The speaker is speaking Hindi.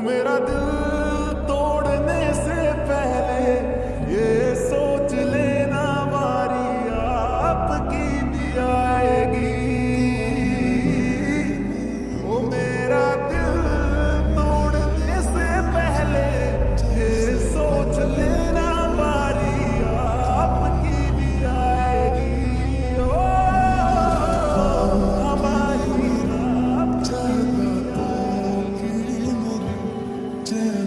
मेरा दिल day.